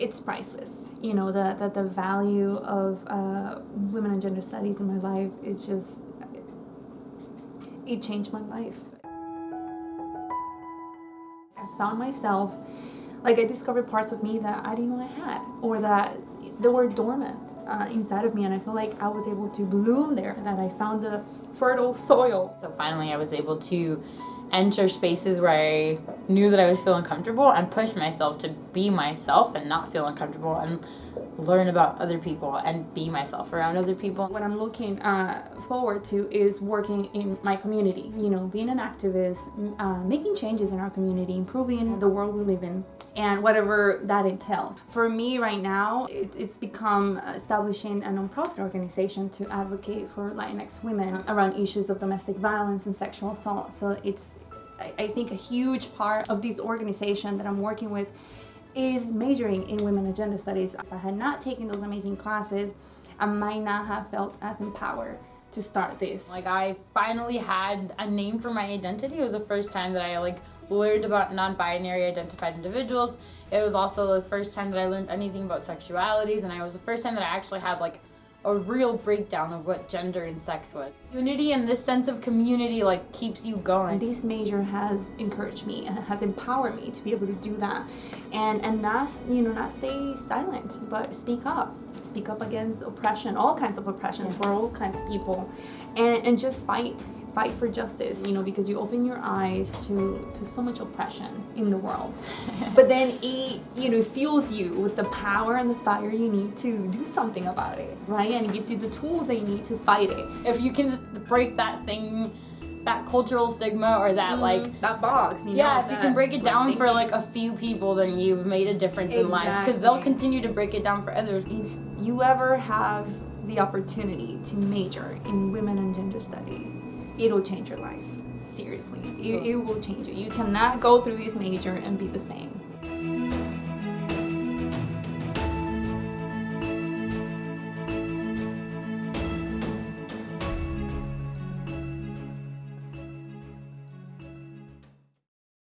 it's priceless. You know, the, the, the value of uh, women and gender studies in my life is just, it changed my life. I found myself, like I discovered parts of me that I didn't know I had, or that they were dormant uh, inside of me, and I feel like I was able to bloom there, that I found the fertile soil. So finally I was able to enter spaces where I knew that I would feel uncomfortable and push myself to be myself and not feel uncomfortable and learn about other people and be myself around other people. What I'm looking uh, forward to is working in my community, you know, being an activist, uh, making changes in our community, improving the world we live in and whatever that entails. For me right now, it, it's become establishing a nonprofit organization to advocate for Latinx women around issues of domestic violence and sexual assault. So it's, I think, a huge part of this organization that I'm working with is majoring in women and gender studies. If I had not taken those amazing classes, I might not have felt as empowered to start this. Like I finally had a name for my identity. It was the first time that I like learned about non-binary identified individuals. It was also the first time that I learned anything about sexualities and it was the first time that I actually had like a real breakdown of what gender and sex was. Unity and this sense of community like keeps you going. This major has encouraged me and has empowered me to be able to do that and and not you know not stay silent but speak up speak up against oppression all kinds of oppressions yeah. for all kinds of people and and just fight fight for justice you know because you open your eyes to to so much oppression in the world. But then it you know fuels you with the power and the fire you need to do something about it right? And it gives you the tools that you need to fight it. If you can break that thing that cultural stigma or that mm, like that box you yeah know, if you can break it down for like a few people then you've made a difference exactly. in lives because they'll continue to break it down for others. If you ever have the opportunity to major in women and gender studies it'll change your life. Seriously. It, it will change you you cannot go through this major and be the same